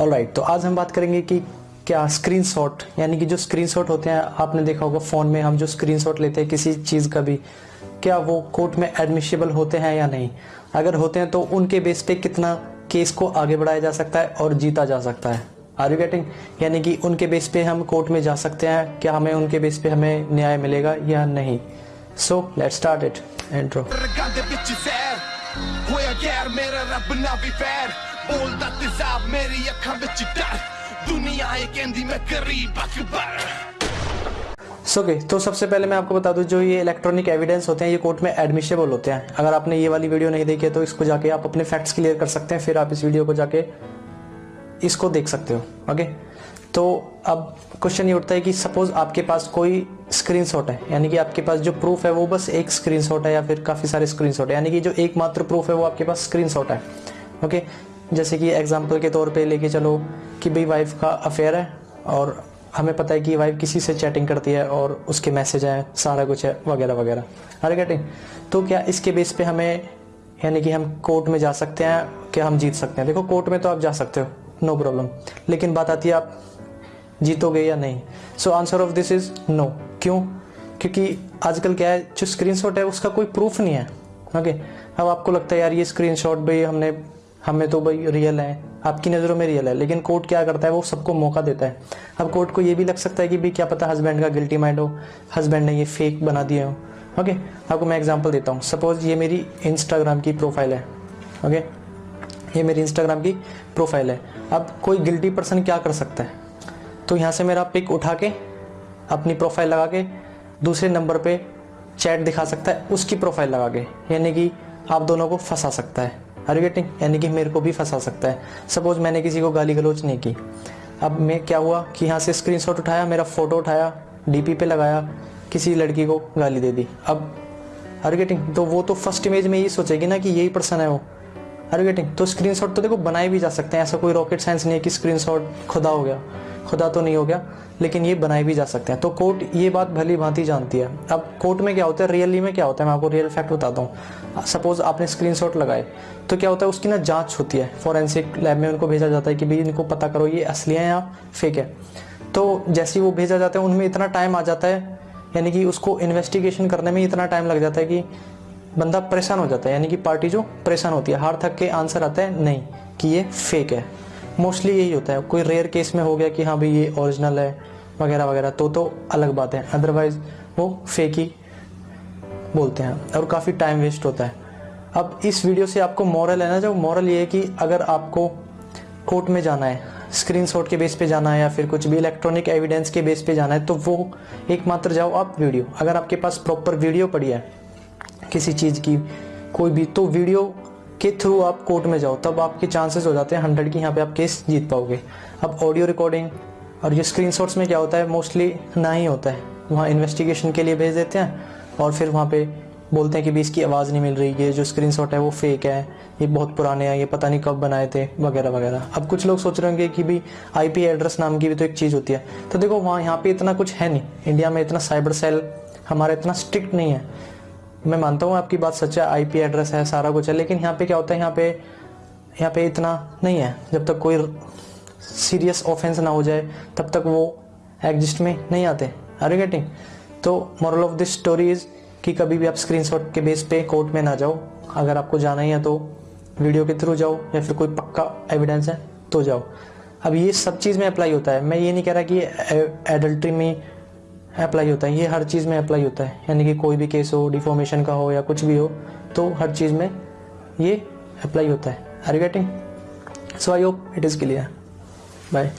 Alright तो आज हम बात करेंगे कि क्या स्क्रीनशॉट यानी कि जो स्क्रीनशॉट होते हैं, आपने देखा होगा फ़ोन में हम जो स्क्रीनशॉट लेते हैं किसी चीज़ का भी, क्या वो कोर्ट में एडमिशिबल होते हैं या नहीं? अगर होते हैं तो उनके बेस पे कितना केस को आगे बढ़ाया जा सकता है और जीता जा सकता है। आर यू गेटिंग यानी कि उनके बेस पे हम कोर्ट में जा सकते हैं, क्या हमें उनके बेस पे हमें न्याय मिलेगा या नहीं? सो लेट स्टार्ट इट एंट्रो ਹੋਇਆ ਗੈਰ ਮੇਰਾ ਰੱਬ ਨਾ ਵੀ ਫੈਰ ਬੋਲਦਾ ਤੇਜ਼ਾਬ ਮੇਰੀ ਅੱਖਾਂ ਵਿੱਚ ਡਰ ਦੁਨੀਆ ਇਹ ਕਹਿੰਦੀ ਮੈਂ ਗਰੀਬ ਅਕਬਰ सो okay, तो सबसे पहले मैं आपको बता दूं जो ये इलेक्ट्रॉनिक एविडेंस होते हैं ये कोर्ट में एडमिशेबल होते हैं अगर आपने ये वाली वीडियो नहीं देखी है तो इसको जाके आप अपने फैक्ट्स क्लियर कर सकते हैं फिर आप इस वीडियो को जाके इसको देख सकते हो ओके तो अब क्वेश्चन ये उठता है कि सपोज़ आपके पास कोई स्क्रीनशॉट है, यानी कि आपके पास जो प्रूफ है वो बस एक स्क्रीनशॉट है या फिर काफ़ी सारे स्क्रीनशॉट है, यानी कि जो एकमात्र प्रूफ है वो आपके पास स्क्रीनशॉट है ओके जैसे कि एग्जांपल के तौर पे लेके चलो कि भाई वाइफ का अफेयर है और हमें पता है कि वाइफ किसी से चैटिंग करती है और उसके मैसेज हैं, सारा कुछ है, वगैरह वगैरह अरे गेटिंग तो क्या इसके बेस पे हमें, यानी कि हम कोर्ट में जा सकते हैं क्या हम जीत सकते हैं? देखो कोर्ट में तो आप जा सकते हो नो प्रॉब्लम लेकिन बात आती है आप जीतोगे या नहीं? So answer of this is no क्यों? क्योंकि आजकल क्या है, जो स्क्रीनशॉट है, उसका कोई प्रूफ नहीं है। ओके अब आपको लगता है, यार, ये स्क्रीनशॉट भाई, हमने, हमें तो भाई रियल है। आपकी नज़रों में रियल है। लेकिन कोर्ट क्या करता है, वो सबको मौका देता है। अब कोर्ट को ये भी लग सकता है कि भाई, क्या पता हस्बैंड का गिल्टी माइंड हो। हस्बैंड ने ये फेक बना दिए हो। ओके आपको मैं एग्जांपल देता हूँ। सपोज़ ये मेरी इंस्टाग्राम की प्रोफ़ाइल है। ओके ये मेरी इंस्टाग्राम की प्रोफ़ाइल है। अब कोई गिल्टी पर्सन क्या कर सकता है? तो यहाँ से मेरा पिक उठा के, अपनी प्रोफ़ाइल लगा के, दूसरे नंबर पे चैट दिखा सकता है, उसकी प्रोफ़ाइल लगा के, यानी कि आप दोनों को फंसा सकता है। आर गेटिंग यानी कि मेरे को भी फंसा सकता है। सपोज़ मैंने किसी को गाली गलोच नहीं की। अब मैं क्या हुआ कि यहाँ से स्क्रीनशॉट उठाया, मेरा फ़ोटो उठाया डीपी पे लगाया, किसी लड़की को गाली दे दी। अब आर गेटिंग तो वो तो फ़र्स्ट इमेज में यही सोचेगी ना कि यही पर्सन है वो। आर गेटिंग तो स्क्रीनशॉट तो देखो बनाए भी जा सकते हैं, ऐसा कोई रॉकेट साइंस नहीं है कि स्क्रीनशॉट खुदा हो गया। खुदा तो नहीं हो गया, लेकिन ये बनाए भी जा सकते हैं। तो कोर्ट ये बात भली भांति जानती है। अब कोर्ट में क्या होता है? रियली में क्या होता है? मैं आपको रियल फैक्ट बताता हूँ। सपोज़ आपने स्क्रीनशॉट लगाए तो क्या होता है? उसकी ना जाँच होती है। फॉरेंसिक लैब में उनको भेजा जाता है कि भाई इनको पता करो, ये असली है या फेक है। तो जैसे ही वो भेजा जाता है, उनमें इतना टाइम आ जाता है, यानी कि उसको इन्वेस्टिगेशन करने में इतना टाइम लग जाता है कि बंदा परेशान हो जाता है। यानी कि पार्टी जो परेशान होती है, हार थक के आंसर आता है, नहीं, कि ये फेक है। मोस्टली यही होता है। कोई रेयर केस में हो गया कि हाँ भाई ये ओरिजिनल है, वगैरह वगैरह तो तो अलग बात है। अदरवाइज़ वो फेक ही बोलते हैं और काफ़ी टाइम वेस्ट होता है। अब इस वीडियो से आपको मॉरल है ना, जो मॉरल ये है कि अगर आपको कोर्ट में जाना है स्क्रीनशॉट के बेस पे जाना है या फिर कुछ भी इलेक्ट्रॉनिक एविडेंस के बेस पे जाना है तो वो एकमात्र जाओ आप वीडियो अगर आपके पास प्रॉपर वीडियो पड़ी है किसी चीज़ की, कोई भी तो वीडियो के थ्रू आप कोर्ट में जाओ, तब आपके चांसेस हो जाते हैं हंड्रेड की यहाँ पे आप केस जीत पाओगे। अब ऑडियो रिकॉर्डिंग और ये स्क्रीन में क्या होता है मोस्टली ना ही होता है। वहाँ इन्वेस्टिगेशन के लिए भेज देते हैं और फिर वहाँ पे बोलते हैं कि भी इसकी आवाज़ नहीं मिल रही, ये जो स्क्रीन है वो फेक है, ये बहुत पुराने हैं, ये पता नहीं कब बनाए थे, वगैरह वगैरह। अब कुछ लोग सोच रहे होंगे कि भी आईपी एड्रेस नाम की भी तो एक चीज़ होती है। तो देखो, वहाँ यहाँ पे इतना कुछ है नहीं। इंडिया में इतना साइबर सेल हमारा इतना स्ट्रिक्ट नहीं है। मैं मानता हूँ आपकी बात सच है आईपी एड्रेस है, सारा कुछ है, लेकिन यहाँ पे क्या होता है, यहाँ पे यहाँ पे इतना नहीं है। जब तक कोई सीरियस ऑफेंस ना हो जाए, तब तक वो एग्जिस्ट में नहीं आते। आर यू गेटिंग तो moral of this story is कि कभी भी आप स्क्रीनशॉट के बेस पे कोर्ट में ना जाओ। अगर आपको जाना ही है तो वीडियो के थ्रू जाओ, या फिर कोई पक्का एविडेंस है तो जाओ। अब ये सब चीज़ में अप्लाई होता है। मैं ये नहीं कह रहा कि एडल्ट्री में अप्लाई होता है, ये हर चीज़ में अप्लाई होता है। यानी कि कोई भी केस हो डिफॉर्मेशन का हो या कुछ भी हो तो हर चीज़ में ये अप्लाई होता है। Are you getting so I hope it is clear bye